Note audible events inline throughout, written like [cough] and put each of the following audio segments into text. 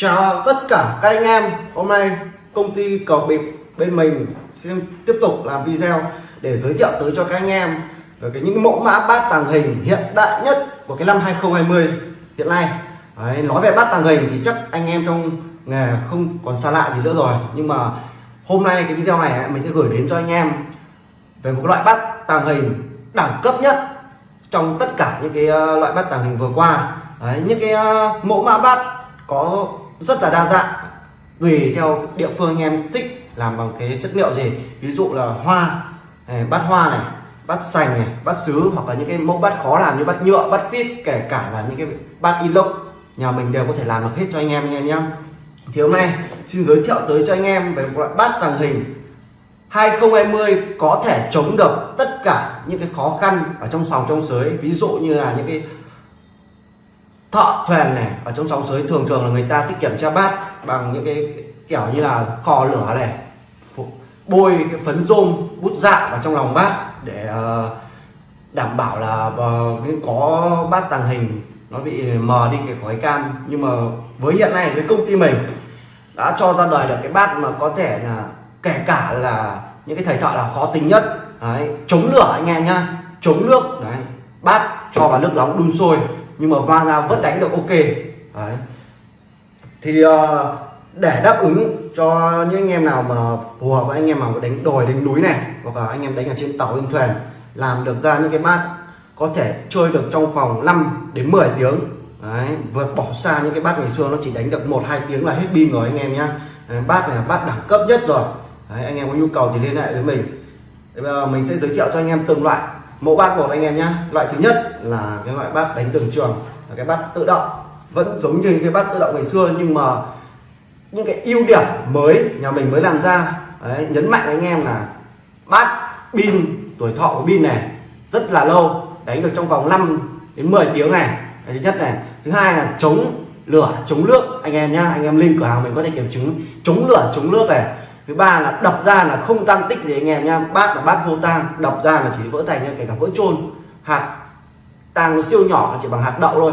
Chào tất cả các anh em. Hôm nay công ty cầu bịp bên mình xin tiếp tục làm video để giới thiệu tới cho các anh em về cái những mẫu mã bát tàng hình hiện đại nhất của cái năm 2020 hiện nay. Đấy, nói về bát tàng hình thì chắc anh em trong nghề không còn xa lạ gì nữa rồi. Nhưng mà hôm nay cái video này mình sẽ gửi đến cho anh em về một loại bát tàng hình đẳng cấp nhất trong tất cả những cái ờ, loại bát tàng hình vừa qua. Đấy, những cái ờ, mẫu mã bát có rất là đa dạng. Tùy theo địa phương anh em thích làm bằng cái chất liệu gì. Ví dụ là hoa này, bát hoa này bát sành này bát sứ hoặc là những cái mẫu bát khó làm như bát nhựa bát phít kể cả là những cái bát inox nhà mình đều có thể làm được hết cho anh em anh em nhé. Thì hôm nay xin giới thiệu tới cho anh em về một loại bát tàng hình 2020 có thể chống được tất cả những cái khó khăn ở trong sòng trong sới. Ví dụ như là những cái thợ thuyền này ở trong sóng sới thường thường là người ta sẽ kiểm tra bát bằng những cái kiểu như là kho lửa này. Bôi cái phấn rôm bút dạ vào trong lòng bát để ờ, đảm bảo là ờ, có bát tàng hình nó bị mờ đi cái khói cam. Nhưng mà với hiện nay với công ty mình đã cho ra đời được cái bát mà có thể là kể cả là những cái thầy thợ là khó tính nhất. Đấy, chống lửa anh em nhá chống nước đấy bát cho vào nước nóng đun sôi nhưng mà va ra vẫn đánh được ok. Đấy. Thì uh, để đáp ứng cho những anh em nào mà phù hợp với anh em mà đánh đồi đánh núi này hoặc là anh em đánh ở trên tàu trên thuyền làm được ra những cái bát có thể chơi được trong vòng 5 đến 10 tiếng. Đấy vượt bỏ xa những cái bát ngày xưa nó chỉ đánh được một hai tiếng là hết pin rồi anh em nhá. Bát này là bát đẳng cấp nhất rồi. Đấy, anh em có nhu cầu thì liên hệ với mình. Bây giờ mình sẽ giới thiệu cho anh em từng loại mẫu bát của anh em nhé loại thứ nhất là cái loại bát đánh đường trường là cái bát tự động. Vẫn giống như cái bát tự động ngày xưa nhưng mà những cái ưu điểm mới nhà mình mới làm ra. Đấy, nhấn mạnh anh em là bát pin tuổi thọ của pin này rất là lâu đánh được trong vòng 5 đến 10 tiếng này. Cái thứ nhất này. Thứ hai là chống lửa chống nước. Anh em nhá anh em link cửa hàng mình có thể kiểm chứng chống lửa chống nước này thứ ba là đập ra là không tan tích gì anh em nha bát là bát vô tang đập ra là chỉ vỡ thành như kể cả vỡ trôn hạt tang nó siêu nhỏ chỉ bằng hạt đậu thôi.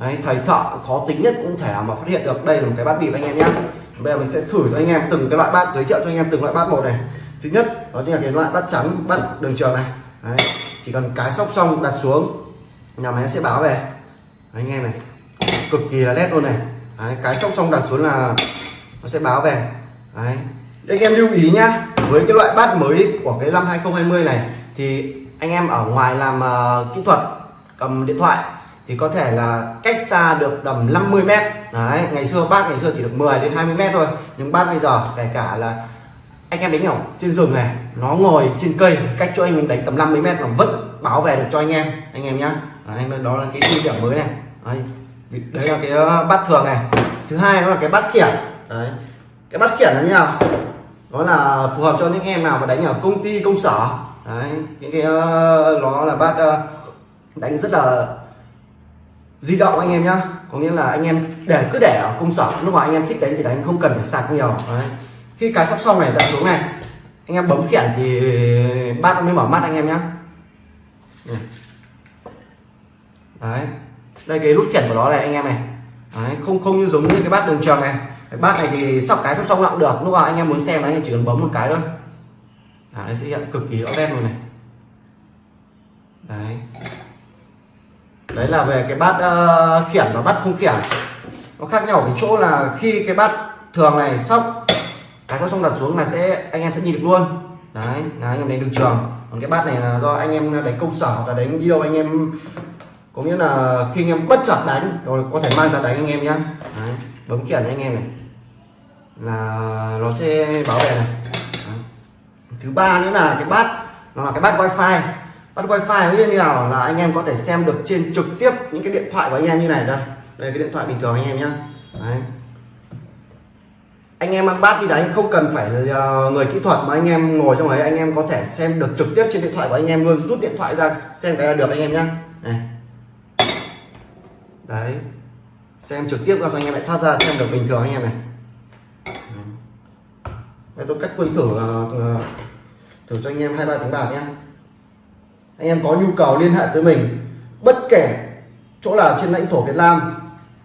Đấy, thầy thợ khó tính nhất cũng thể nào mà phát hiện được. Đây là một cái bát bịp anh em nhé bây giờ mình sẽ thử cho anh em từng cái loại bát giới thiệu cho anh em từng loại bát một này. Thứ nhất đó chính là cái loại bát trắng bát đường trường này. Đấy, chỉ cần cái sóc xong đặt xuống nhà máy nó sẽ báo về. Đấy, anh em này cực kỳ là nét luôn này. Đấy, cái sóc xong đặt xuống là nó sẽ báo về. Đấy, anh em lưu ý nhá với cái loại bát mới của cái năm 2020 này thì anh em ở ngoài làm uh, kỹ thuật cầm điện thoại thì có thể là cách xa được tầm 50 mét. Đấy ngày xưa bát ngày xưa chỉ được 10 đến 20 mét thôi nhưng bát bây giờ kể cả là anh em đánh ở trên rừng này nó ngồi trên cây cách cho anh mình đánh tầm 50 mét mà vẫn bảo vệ được cho anh em anh em nhá. Anh đó là cái ưu điểm mới này. Đấy, đấy là cái ờ, bát thường này. Thứ hai đó là cái bát khiển. Đấy cái bát khiển là như nào? Nó là phù hợp cho những em nào mà đánh ở công ty công sở. Đấy những cái uh, nó là bát uh, đánh rất là di động anh em nhá. Có nghĩa là anh em để cứ để ở công sở. Lúc mà anh em thích đánh thì đánh không cần phải sạc nhiều. Đấy. khi cái sóc xong này đặt xuống này. Anh em bấm khiển thì bát mới mở mắt anh em nhá. Đấy. Đây cái nút khiển của nó này anh em này. Đấy. không không như giống như cái bát đường tròn này cái bát này thì sóc cái sóc xong lặng được. Lúc nào anh em muốn xem anh em chỉ cần bấm một cái thôi. À, nó sẽ hiện cực kỳ rõ nét luôn này. Đấy. Đấy là về cái bát uh, khiển và bát không khiển. Nó khác nhau ở cái chỗ là khi cái bát thường này sóc cái sóc xong đặt xuống là sẽ anh em sẽ nhìn được luôn. Đấy là anh em đánh được trường. Còn cái bát này là do anh em đánh công sở hoặc là đánh đi đâu anh em có nghĩa là khi anh em bất chợt đánh rồi có thể mang ra đánh anh em nhé, bấm khiển anh em này là nó sẽ bảo vệ này. Đấy. thứ ba nữa là cái bát, nó là cái bát wifi. Bắt wifi như nào? Là anh em có thể xem được trên trực tiếp những cái điện thoại của anh em như này đây. Đây cái điện thoại bình thường anh em nhé anh em mang bát đi đánh không cần phải ờ, người kỹ thuật mà anh em ngồi trong ấy, anh em có thể xem được trực tiếp trên điện thoại của anh em luôn. Rút điện thoại ra, xem cái là được anh em nhé này. Đấy. Xem trực tiếp ra cho anh em lại thoát ra, xem được bình thường anh em này đây tôi cách quân thử thử cho anh em hai ba tiếng bạc nhé anh em có nhu cầu liên hệ tới mình, bất kể chỗ nào trên lãnh thổ Việt Nam,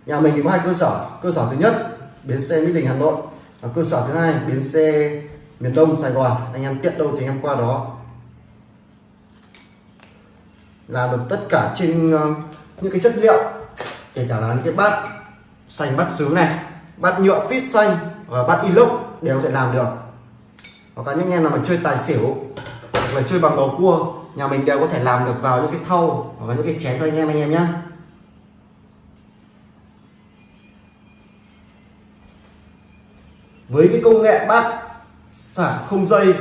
nhà mình thì có hai cơ sở. Cơ sở thứ nhất, bến xe Mỹ Đình, Hà Nội và cơ sở thứ hai, bến xe miền Đông, Sài Gòn. Anh em tiện đâu thì anh em qua đó. Làm được tất cả trên ờ, những cái chất liệu, kể cả là những cái bát xanh, bát sứ này, bát nhựa fit xanh và bát inox đều có thể làm được hoặc là những anh em nào mà chơi tài xỉu, hoặc là chơi bằng bầu cua, nhà mình đều có thể làm được vào những cái thau hoặc là những cái chén cho anh em anh em nhé với cái công nghệ bát sạc không dây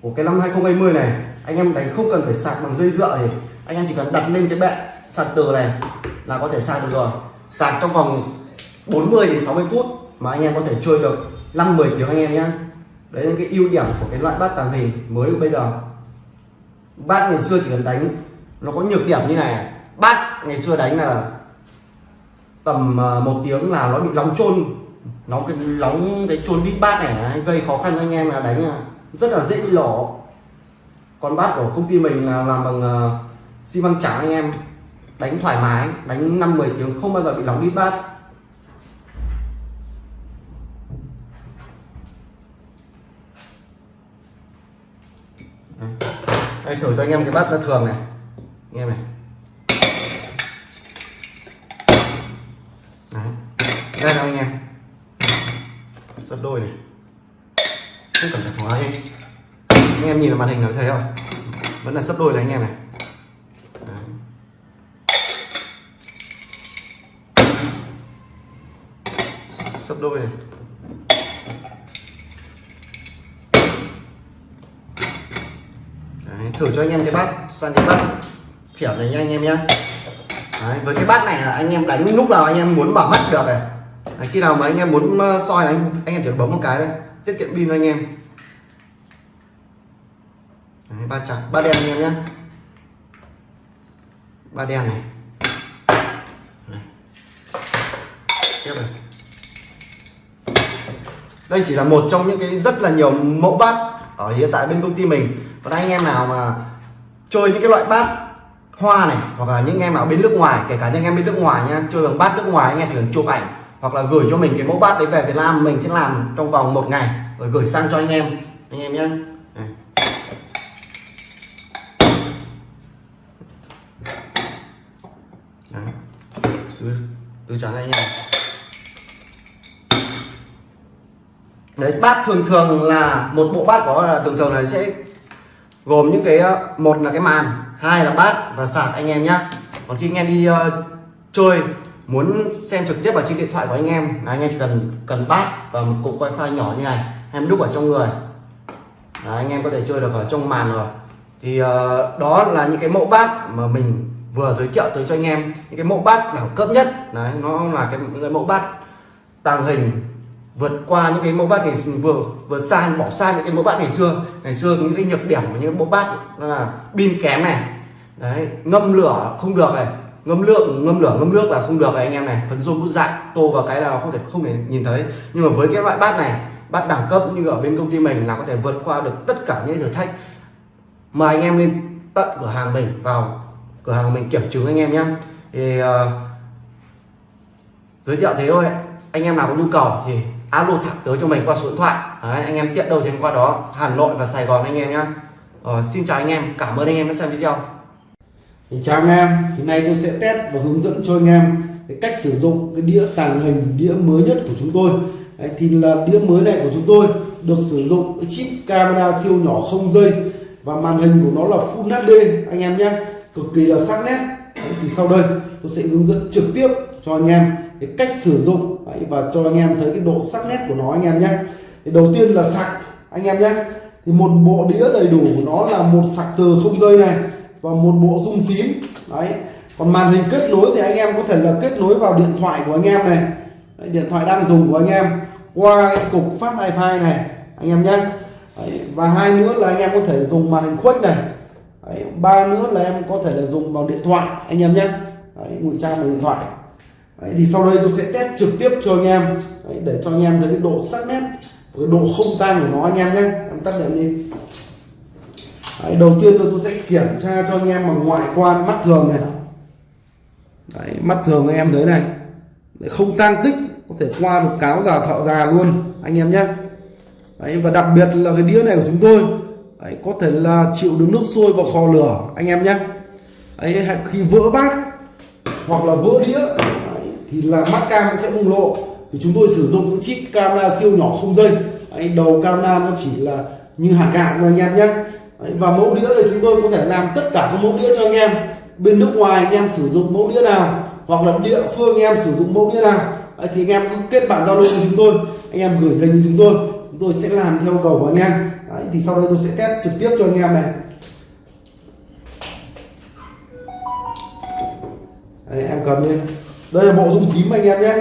của cái năm 2020 này, anh em đánh không cần phải sạc bằng dây dựa thì anh em chỉ cần đặt lên cái bệ sạc từ này là có thể sạc được rồi. Sạc trong vòng 40 đến 60 phút mà anh em có thể chơi được 5 10 tiếng anh em nhé đấy là cái ưu điểm của cái loại bát tàng hình mới của bây giờ. Bát ngày xưa chỉ cần đánh, nó có nhược điểm như này. Bát ngày xưa đánh là tầm ờ, một tiếng là nó bị nóng trôn nóng cái nóng cái trôn đít bát này gây khó khăn cho anh em là đánh rất là dễ bị lổ còn bát của công ty mình là làm bằng ờ, xi măng trắng anh em. Đánh thoải mái, đánh năm 10 tiếng không bao giờ bị nóng đít bát. Đây, thử cho anh em cái bát thường này. Anh em này. Đấy. đây là anh em. Sắp đôi này. Không cần phải hóa đi. Anh em nhìn vào màn hình nó thấy không? Vẫn là sắp đôi này anh em này sấp đôi này Đấy, thử cho anh em cái bát sang cái bát. Kiểu này nha anh em nhé Đấy, với cái bát này là anh em đánh lúc nào anh em muốn bảo mắt được này. Đấy, khi nào mà anh em muốn ờ, soi là anh anh em chỉ bấm một cái đây tiết kiệm pin anh em. Đấy, ba trắng ba đen anh em nhé ba đen này. Tiếp này. Đây chỉ là một trong những cái rất là nhiều mẫu bát ở hiện tại bên công ty mình. Còn anh em nào mà chơi những cái loại bát hoa này, hoặc là những em ở bên nước ngoài, kể cả những em bên nước ngoài nha, chơi bằng bát nước ngoài, anh em chỉ cần chụp ảnh, hoặc là gửi cho mình cái mẫu bát đấy về Việt Nam, mình sẽ làm trong vòng một ngày, rồi gửi sang cho anh em anh em nhé từ từ trắng anh em. Đấy, bát thường thường là một bộ bát có là thường thường là sẽ gồm những cái ờ, một là cái màn hai là bát và sạc anh em nhé còn khi anh em đi uh, chơi muốn xem trực tiếp vào trên điện thoại của anh em là anh em chỉ cần cần bát và một cục wifi nhỏ như này em đúc ở trong người. Đấy, anh em có thể chơi được ở trong màn rồi. Thì uh, đó là những cái mẫu bát mà mình vừa giới thiệu tới cho anh em. Những cái mẫu bát đẳng cấp nhất đấy nó là cái những cái mẫu bát tàng hình vượt qua những cái mẫu bát ngày vừa vượt xa bỏ xa những cái mẫu bát ngày xưa. Ngày xưa những cái nhược điểm của những mẫu bát đó là pin kém này. Đấy ngâm lửa không được này. Ngâm lượng ngâm lửa ngâm nước là không được này anh em này. Phấn rôm bút dại tô vào cái là nó không thể không thể nhìn thấy. Nhưng mà với cái loại bát này bát đẳng cấp như ở bên công ty mình là có thể vượt qua được tất cả những thử thách. Mời anh em lên tận cửa hàng mình vào cửa hàng mình kiểm chứng anh em nhé. Thì uh, giới thiệu thế thôi. Anh em nào có nhu cầu thì alo thẳng tới cho mình qua số điện thoại. Đấy, anh em tiện đâu thì qua đó. Hà Nội và Sài Gòn anh em nhé ờ, xin chào anh em. Cảm ơn anh em đã xem video. Thì chào anh em. Thì nay tôi sẽ test và hướng dẫn cho anh em cái cách sử dụng cái đĩa tàng hình đĩa mới nhất của chúng tôi. Đấy, thì là đĩa mới này của chúng tôi được sử dụng cái chip camera siêu nhỏ không dây và màn hình của nó là Full HD anh em nhé cực kỳ là sắc nét. Đấy, thì sau đây tôi sẽ hướng dẫn trực tiếp cho anh em. Cái cách sử dụng Đấy, và cho anh em thấy cái độ sắc nét của nó anh em nhé. Thì đầu tiên là sạc anh em nhé. Thì một bộ đĩa đầy đủ của nó là một sạc từ không rơi này và một bộ rung phím đấy. Còn màn hình kết nối thì anh em có thể là kết nối vào điện thoại của anh em này. Đấy, điện thoại đang dùng của anh em. Qua cái cục phát wifi này anh em nhé. Đấy, và hai nữa là anh em có thể dùng màn hình khuếch này. Đấy, ba nữa là em có thể là dùng vào điện thoại anh em nhé. Ngụy trang vào điện thoại đấy, thì sau đây tôi sẽ test trực tiếp cho anh em. Đấy, để cho anh em thấy cái độ sắc nét cái độ không tan của nó anh em nhé. Em tắt đèn đi. Đấy, đầu tiên tôi sẽ kiểm tra cho anh em bằng ngoại quan mắt thường này. Đấy, mắt thường anh em thấy này. Để không tan tích có thể qua được cáo già thợ già luôn anh em nhé. Đấy, và đặc biệt là cái đĩa này của chúng tôi. Đấy, có thể là chịu được nước sôi vào kho lửa anh em nhé. Đấy, khi vỡ bát hoặc là vỡ đĩa thì là mắt cam nó sẽ bùng lộ. Thì chúng tôi sử dụng những chip camera siêu nhỏ không dây. Đấy, đầu camera nó chỉ là như hạt gạo thôi anh em nhé. Đấy, và mẫu đĩa này chúng tôi có thể làm tất cả các mẫu đĩa cho anh em. Bên nước ngoài anh em sử dụng mẫu đĩa nào hoặc là địa phương anh em sử dụng mẫu đĩa nào. Đấy, thì anh em cứ kết bạn giao lưu với chúng tôi. Anh em gửi hình chúng tôi. Chúng tôi sẽ làm theo cầu của anh em. Đấy, thì sau đây tôi sẽ test trực tiếp cho anh em này. Đấy, em cầm lên đây là bộ dung phím anh em nhé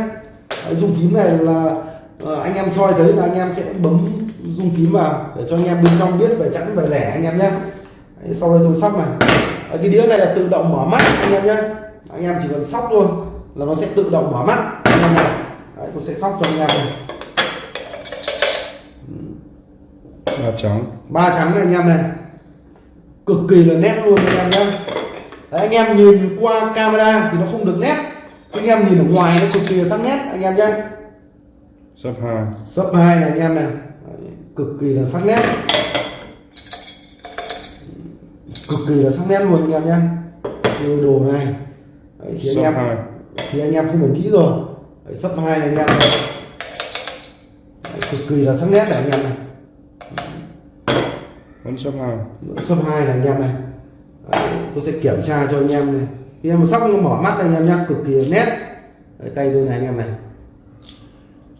Đấy, dung phím này là ờ, anh em soi thấy là anh em sẽ bấm dung phím vào để cho anh em bên trong biết về chẵn về lẻ anh em nhé Đấy, sau đây tôi sóc này Đấy, cái đĩa này là tự động mở mắt anh em nhé anh em chỉ cần sóc thôi là nó sẽ tự động mở mắt anh em này Đấy, tôi sẽ sóc cho anh em này ba trắng ba trắng này anh em này cực kỳ là nét luôn anh em nhé Đấy, anh em nhìn qua camera thì nó không được nét anh em nhìn ở ngoài nó cực kỳ là sắc nét anh em nhé sấp hai. Sấp hai này anh em này. Cực kỳ là sắc nét. Cực kỳ là sắc nét luôn anh em nhé chơi đồ này. Đấy, thì anh em hai. thì anh em không phải nghĩ rồi. Đấy, sấp hai này anh em này. Đấy, cực kỳ là sắc nét này anh em này. Vẫn sấp hai. Sấp hai này anh em này. Đấy, tôi sẽ kiểm tra cho anh em này khi em sóc nó mở mắt anh em nhá cực kỳ nét. Đấy, tay tôi này anh em này.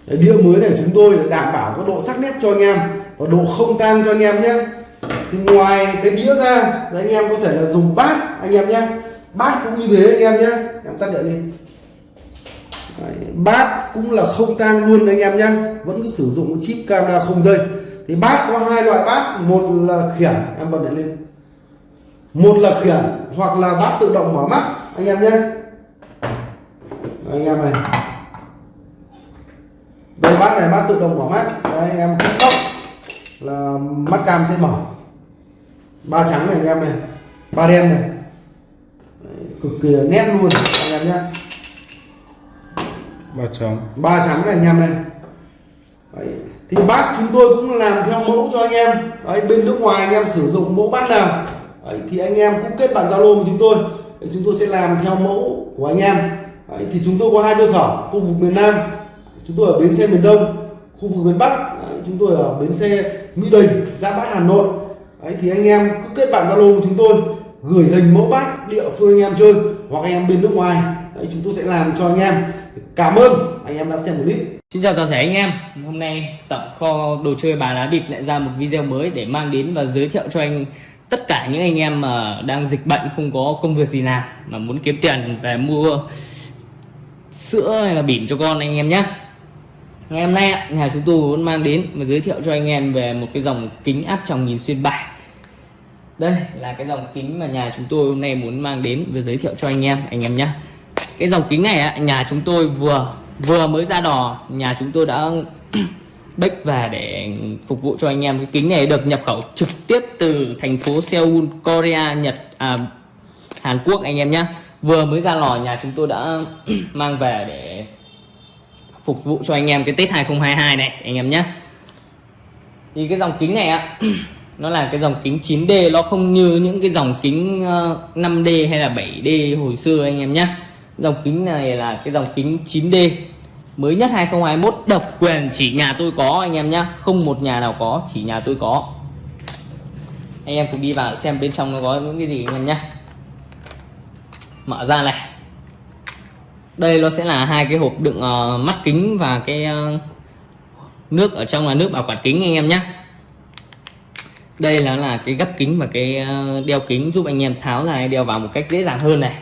Đấy, đĩa mới này chúng tôi đảm bảo có độ sắc nét cho anh em và độ không tan cho anh em nhé thì ngoài cái đĩa ra đấy, anh em có thể là dùng bát anh em nhé bát cũng như thế anh em nhé em tắt điện đi. Đấy, bát cũng là không tang luôn anh em nhé vẫn cứ sử dụng chip camera không dây. Thì bát có hai loại bát một là khiển. Em bật điện lên. Một là khiển hoặc là bát tự động mở mắt anh em nhé. Anh em này. Đây bát này bát tự động mở mắt. Đấy, anh em cứ sóc là mắt cam sẽ mở. Ba trắng này anh em này. Ba đen này. Đấy, cực kỳ nét luôn anh em nhé. Ba trắng. Ba trắng này anh em này. Đấy. thì bát chúng tôi cũng làm theo mẫu cho anh em. Đấy, bên nước ngoài anh em sử dụng mẫu bát nào. Đấy, thì anh em cũng kết bạn zalo với chúng tôi thì chúng tôi sẽ làm theo mẫu của anh em. Đấy, thì chúng tôi có hai cơ sở khu vực miền Nam chúng tôi ở bến xe miền Đông khu vực miền Bắc đấy, chúng tôi ở bến xe Mỹ Đình ra Bát Hà Nội. Đấy, thì anh em cứ kết bạn zalo của chúng tôi gửi hình mẫu bát địa phương anh em chơi hoặc anh em bên nước ngoài. Đấy, chúng tôi sẽ làm cho anh em. Cảm ơn anh em đã xem clip. Xin chào toàn thể anh em. Hôm nay tập kho đồ chơi bài lá bịp lại ra một video mới để mang đến và giới thiệu cho anh tất cả những anh em mà đang dịch bệnh không có công việc gì làm, mà muốn kiếm tiền về mua sữa hay là bỉm cho con anh em nhé ngày hôm nay nhà chúng tôi muốn mang đến và giới thiệu cho anh em về một cái dòng kính áp tròng nhìn xuyên bài. Đây là cái dòng kính mà nhà chúng tôi hôm nay muốn mang đến và giới thiệu cho anh em anh em nhé cái dòng kính này nhà chúng tôi vừa vừa mới ra đò, nhà chúng tôi đã bách và để phục vụ cho anh em. Cái kính này được nhập khẩu trực tiếp từ thành phố Seoul Korea Nhật à, Hàn Quốc anh em nhé. Vừa mới ra lò nhà chúng tôi đã [clears throat] mang về để phục vụ cho anh em cái Tết 2022 này anh em nhé. Thì cái dòng kính này ạ [clears throat] nó là cái dòng kính 9D nó không như những cái dòng kính ờ, 5D hay là 7D hồi xưa anh em nhé. Dòng kính này là cái dòng kính 9D mới nhất 2021 độc quyền chỉ nhà tôi có anh em nhé không một nhà nào có chỉ nhà tôi có. Anh em cùng đi vào xem bên trong nó có những cái gì anh em nhé mở ra này. Đây nó sẽ là hai cái hộp đựng uh, mắt kính và cái uh, nước ở trong là nước bảo quản kính anh em nhé đây là là cái gấp kính và cái uh, đeo kính giúp anh em tháo này đeo vào một cách dễ dàng hơn này.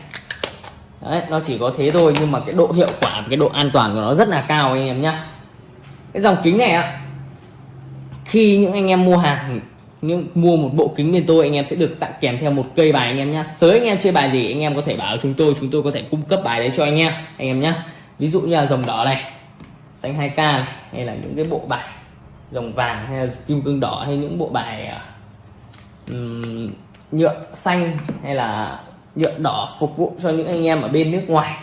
Đấy, nó chỉ có thế thôi nhưng mà cái độ hiệu quả cái độ an toàn của nó rất là cao anh em nhá. Cái dòng kính này ạ khi những anh em mua hàng những mua một bộ kính bên tôi anh em sẽ được tặng kèm theo một cây bài anh em nhá. Sới anh em chơi bài gì anh em có thể bảo chúng tôi chúng tôi có thể cung cấp bài đấy cho anh em anh em nhá. Ví dụ như là dòng đỏ này xanh 2k này hay là những cái bộ bài dòng vàng hay là kim cương đỏ hay những bộ bài à, nhựa xanh hay là nhựa đỏ phục vụ cho những anh em ở bên nước ngoài.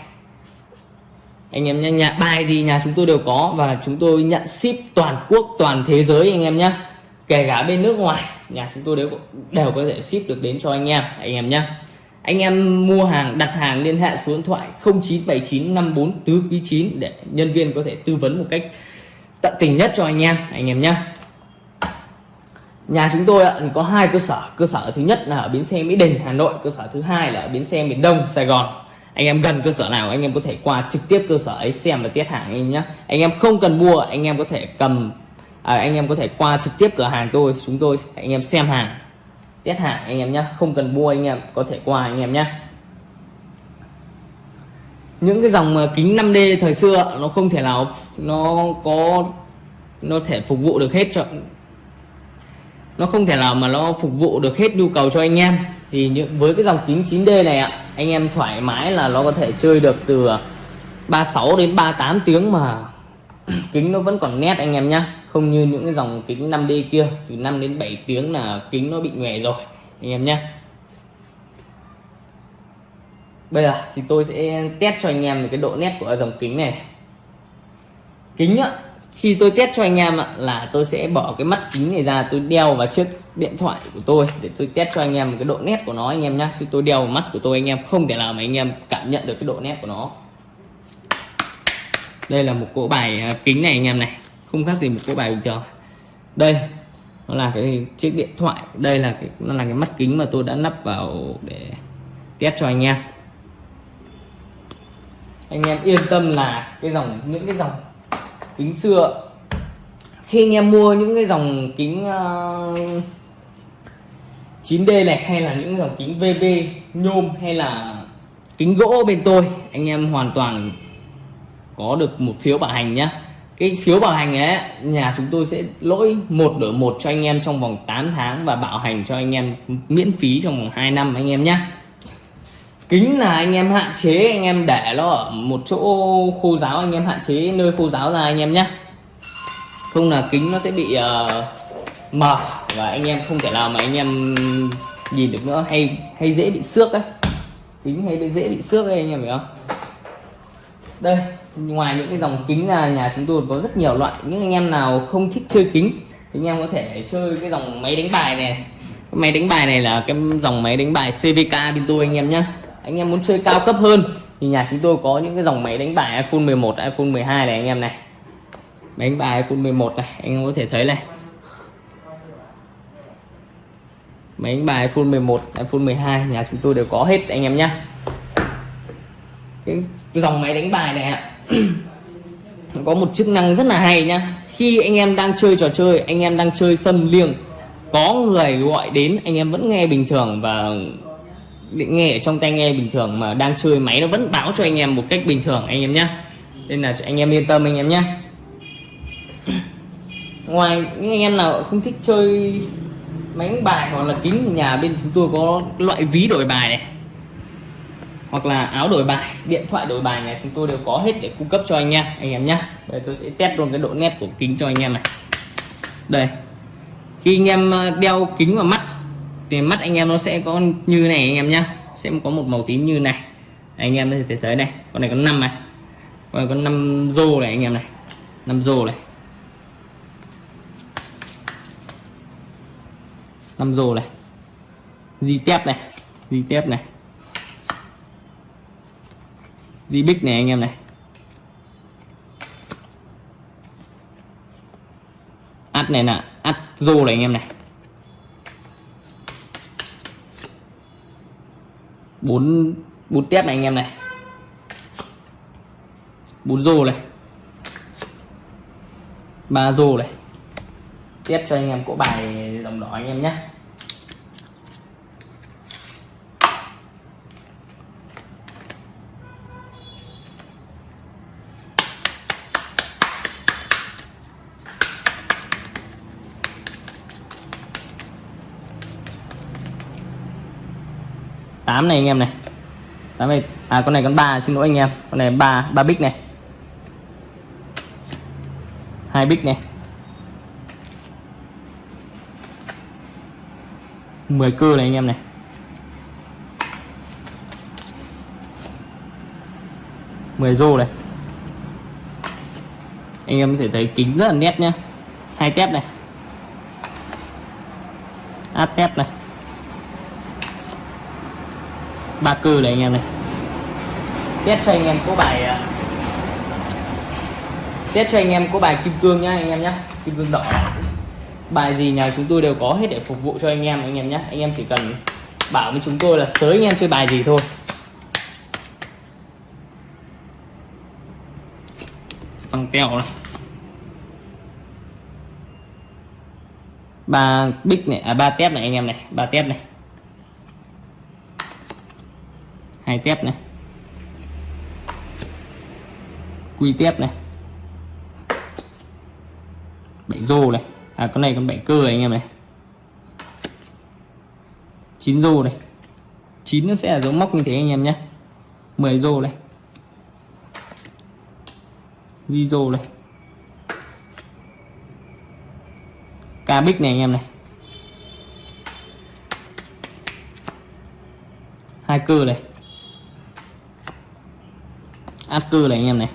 Anh em nhé nhà bài gì nhà chúng tôi đều có và chúng tôi nhận ship toàn quốc, toàn thế giới anh em nhé kể cả bên nước ngoài, nhà chúng tôi đều đều có thể ship được đến cho anh em anh em nhé anh em mua hàng, đặt hàng liên hệ số điện thoại 0979 54 tứ quý 9 để nhân viên có thể tư vấn một cách tận tình nhất cho anh em anh em nhé nhà chúng tôi thì có hai cơ sở. Cơ sở thứ nhất là ở bến xe mỹ đình hà nội. Cơ sở thứ hai là ở bến xe miền đông sài gòn. Anh em gần cơ sở nào anh em có thể qua trực tiếp cơ sở ấy xem và test hàng anh em nhé. Anh em không cần mua anh em có thể cầm à, anh em có thể qua trực tiếp cửa hàng tôi chúng tôi anh em xem hàng test hàng anh em nhé. Không cần mua anh em có thể qua anh em nhé. Những cái dòng à, kính 5D thời xưa nó không thể nào nó có nó thể phục vụ được hết cho nó không thể nào mà nó phục vụ được hết nhu cầu cho anh em. Thì những, với cái dòng kính 9D này ạ, anh em thoải mái là nó có thể chơi được từ à, 36 đến 38 tiếng mà [clears throat] kính nó vẫn còn nét anh em nhá. Không như những cái dòng kính 5D kia, từ 5 đến 7 tiếng là kính nó bị nhòe rồi, anh em nhé bây giờ thì tôi sẽ test cho anh em cái độ nét của dòng kính này. Kính á khi tôi test cho anh em ạ, là tôi sẽ bỏ cái mắt kính này ra, tôi đeo vào chiếc điện thoại của tôi để tôi test cho anh em cái độ nét của nó anh em nhá. Chứ tôi đeo vào mắt của tôi anh em không thể nào mà anh em cảm nhận được cái độ nét của nó. Đây là một cỗ bài à, kính này anh em này. Không khác gì một cỗ bài bình thường. Đây, nó là cái chiếc điện thoại. Đây là cái, nó là cái mắt kính mà tôi đã lắp vào để test cho anh em. Anh em yên tâm là cái dòng, những cái dòng kính xưa. Khi anh em mua những cái dòng kính ờ, uh, 9D này hay là những dòng kính VB nhôm hay là kính gỗ bên tôi anh em hoàn toàn có được một phiếu bảo hành nhá. Cái phiếu bảo hành ấy nhà chúng tôi sẽ lỗi một đổi một cho anh em trong vòng 8 tháng và bảo hành cho anh em miễn phí trong vòng 2 năm anh em nhé kính là anh em hạn chế anh em để nó ở một chỗ khô giáo anh em hạn chế nơi khô giáo ra anh em nhé không là kính nó sẽ bị uh, mờ và anh em không thể nào mà anh em nhìn được nữa hay hay dễ bị xước đấy kính hay bị dễ bị xước đấy anh em hiểu không đây ngoài những cái dòng kính là nhà chúng tôi có rất nhiều loại những anh em nào không thích chơi kính thì anh em có thể chơi cái dòng máy đánh bài này cái máy đánh bài này là cái dòng máy đánh bài CVK bên tôi anh em nhé anh em muốn chơi cao cấp hơn thì nhà chúng tôi có những cái dòng máy đánh bài iPhone 11 iPhone 12 này anh em này. Máy đánh bài iPhone 11 này, anh em có thể thấy này. Máy đánh bài iPhone 11 iPhone 12 nhà chúng tôi đều có hết anh em nhé cái dòng máy đánh bài này ạ, [clears throat] có một chức năng rất là hay nhá. Khi anh em đang chơi trò chơi, anh em đang chơi sân liêng, có người gọi đến, anh em vẫn nghe bình thường và nghe ở trong tai nghe bình thường mà đang chơi máy nó vẫn báo cho anh em một cách bình thường, anh em nhé nên là anh em yên tâm anh em nhé [clears throat] ngoài những anh em nào không thích chơi máy đánh bài hoặc là kính nhà bên chúng tôi có loại ví đổi bài này, hoặc là áo đổi bài, điện thoại đổi bài này, chúng tôi đều có hết để cung cấp cho anh em anh em nhé đây, tôi sẽ test luôn cái độ nét của kính cho anh em này. Đây. Khi anh em ờ, đeo kính vào mắt thì mắt anh em nó sẽ có như này anh em nhá. Sẽ có một màu tím như này. Anh em có thể thấy này. Con này có 5 này. Con này có 5 rô này anh em này. 5 rô này. 5 rô này. Di tép này. Di tép này. Di bích này anh em này. Ắt này là ắt rô này anh em này. Bốn bốn tép này anh em này. Bốn rô này. Ba rô này. Tiếp cho anh em cỗ bài dòng đỏ anh em nhé. Tám này anh em này. Tám này. À con này con ba, xin lỗi anh em. Con này ba ba bích này. Hai bích này. 10 cơ này anh em này. Mười rô này. Anh em có thể thấy kính rất là nét nhá. Hai tép này. Áp tép này ba cư này anh em này. Test cho anh em có bài à, test cho anh em có bài kim cương nhá anh em nhá, kim cương đỏ. Bài gì nhà chúng tôi đều có hết để phục vụ cho anh em anh em nhé anh em chỉ cần bảo với chúng tôi là sới anh em chơi bài gì thôi. Bằng teo này. Ba bích này à ba tép này anh em này, ba tép này. Hai tép này. Quy tép này. Bảy rô này. À con này con bảy cơ này anh em này. Chín rô này. Chín nó sẽ là dấu móc như thế anh em nhé. 10 rô này. Di rô này. Ca bích này anh em này. Hai cơ này áp cư này anh em này.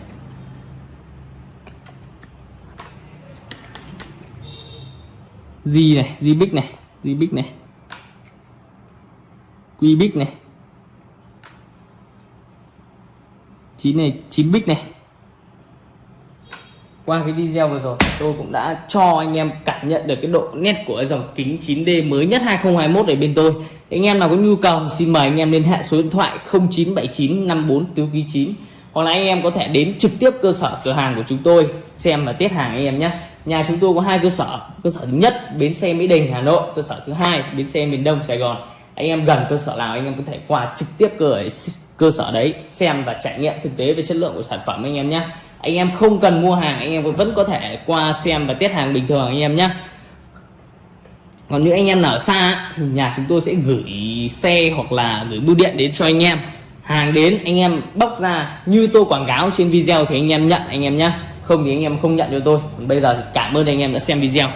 Di này di bích này di bích này. Quy bích này. Chín này, chín bích này. Qua cái video vừa rồi, tôi cũng đã cho anh em cảm nhận được cái độ nét của dòng kính 9D mới nhất 2021 ở bên tôi. Anh em nào có nhu cầu, xin mời anh em liên hệ số điện thoại 0979 54 tứ 9 hoặc là anh em có thể đến trực tiếp cơ sở cửa hàng của chúng tôi xem và test hàng anh em nhé. Nhà chúng tôi có hai cơ sở. Cơ sở thứ nhất, bến xe mỹ đình, hà nội. Cơ sở thứ hai, bến xe miền đông, sài gòn. Anh em gần cơ sở nào, anh em có thể qua trực tiếp cơ cơ sở đấy xem và trải nghiệm thực tế về chất lượng của sản phẩm anh em nhé. Anh em không cần mua hàng, anh em vẫn có thể qua xem và test hàng bình thường anh em nhé. Còn những anh em nào ở xa nhà chúng tôi sẽ gửi xe hoặc là gửi bưu điện đến cho anh em hàng đến, anh em bóc ra như tôi quảng cáo trên video thì anh em nhận, anh em nhé không thì anh em không nhận cho tôi. Bây giờ thì cảm ơn anh em đã xem video.